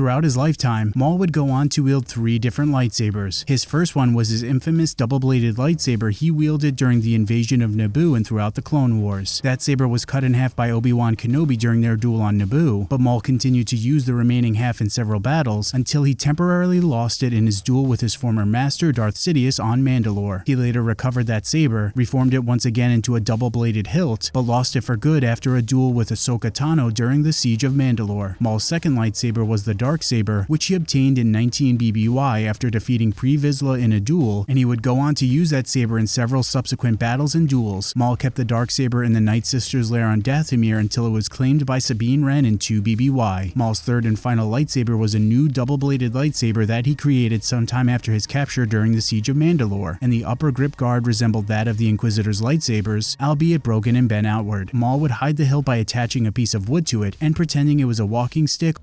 Throughout his lifetime, Maul would go on to wield three different lightsabers. His first one was his infamous double-bladed lightsaber he wielded during the invasion of Naboo and throughout the Clone Wars. That saber was cut in half by Obi-Wan Kenobi during their duel on Naboo, but Maul continued to use the remaining half in several battles until he temporarily lost it in his duel with his former master Darth Sidious on Mandalore. He later recovered that saber, reformed it once again into a double-bladed hilt, but lost it for good after a duel with Ahsoka Tano during the Siege of Mandalore. Maul's second lightsaber was the Dark Saber, which he obtained in 19 BBY after defeating Pre Vizsla in a duel, and he would go on to use that saber in several subsequent battles and duels. Maul kept the Dark Saber in the Night Sister's lair on Dathomir until it was claimed by Sabine Wren in 2 BBY. Maul's third and final lightsaber was a new double-bladed lightsaber that he created sometime after his capture during the Siege of Mandalore, and the upper grip guard resembled that of the Inquisitor's lightsabers, albeit broken and bent outward. Maul would hide the hilt by attaching a piece of wood to it and pretending it was a walking stick